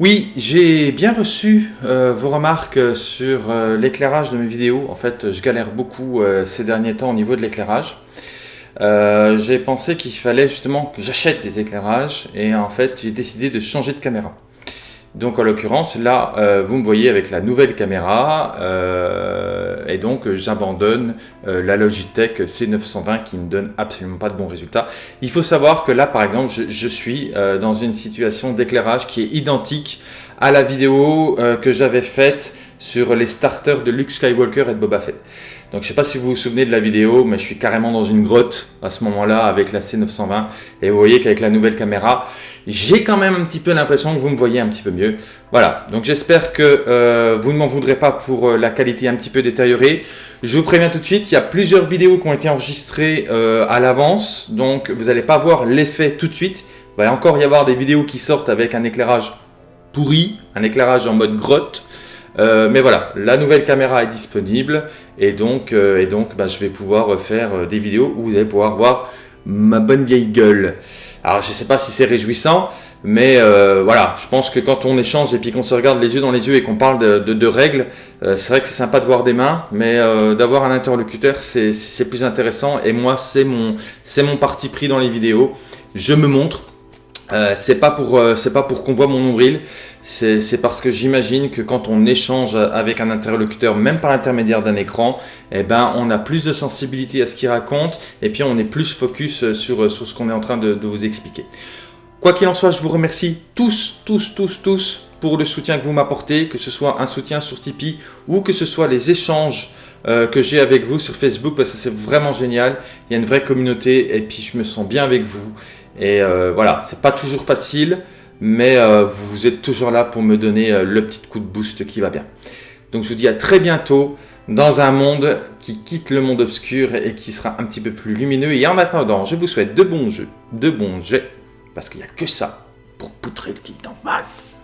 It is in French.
Oui, j'ai bien reçu euh, vos remarques sur euh, l'éclairage de mes vidéos. En fait, je galère beaucoup euh, ces derniers temps au niveau de l'éclairage. j'ai pensé qu'il fallait justement que j'achète des éclairages et en fait, j'ai décidé de changer de caméra. Donc en l'occurrence, là, euh, vous me voyez avec la nouvelle caméra euh, et donc euh, j'abandonne la Logitech C920 qui ne donne absolument pas de bons résultats. Il faut savoir que là, par exemple, je, suis dans une situation d'éclairage qui est identique à la vidéo que j'avais faite sur les starters de Luke Skywalker et de Boba Fett. Donc je sais pas si vous vous souvenez de la vidéo, mais je suis carrément dans une grotte à ce moment-là avec la C920 et vous voyez qu'avec la nouvelle caméra, j'ai quand même un petit peu l'impression que vous me voyez un petit peu mieux. Voilà, donc j'espère que euh, vous ne m'en voudrez pas pour euh, la qualité un petit peu détériorée. Je vous préviens tout de suite, il y a plusieurs vidéos qui ont été enregistrées euh, à l'avance, donc vous n'allez pas voir l'effet tout de suite. Il va encore y avoir des vidéos qui sortent avec un éclairage un éclairage en mode grotte. Euh, mais voilà, la nouvelle caméra est disponible et donc, euh, et donc bah, je vais pouvoir faire euh, des vidéos où vous allez pouvoir voir ma bonne vieille gueule. Alors je ne sais pas si c'est réjouissant, mais voilà, je pense que quand on échange et puis qu'on se regarde les yeux dans les yeux et qu'on parle de, règles, c'est vrai que c'est sympa de voir des mains, mais d'avoir un interlocuteur, c'est plus intéressant. Et moi, c'est mon, mon parti pris dans les vidéos. Je me montre, euh, c'est pas pour euh, c'est pas pour qu'on voit mon nombril, c'est parce que j'imagine que quand on échange avec un interlocuteur, même par l'intermédiaire d'un écran, eh ben on a plus de sensibilité à ce qu'il raconte et puis on est plus focus sur, sur ce qu'on est en train de, vous expliquer. Quoi qu'il en soit, je vous remercie tous, tous, tous, tous pour le soutien que vous m'apportez, que ce soit un soutien sur Tipeee ou que ce soit les échanges euh, que j'ai avec vous sur Facebook parce que c'est vraiment génial. Il y a une vraie communauté et puis je me sens bien avec vous. Et euh, voilà, c'est pas toujours facile, mais euh, vous êtes toujours là pour me donner euh, le petit coup de boost qui va bien. Donc je vous dis à très bientôt dans un monde qui quitte le monde obscur et qui sera un petit peu plus lumineux. Et en attendant, je vous souhaite de bons jeux, de bons jets, parce qu'il n'y a que ça pour poutrer le type d'en face.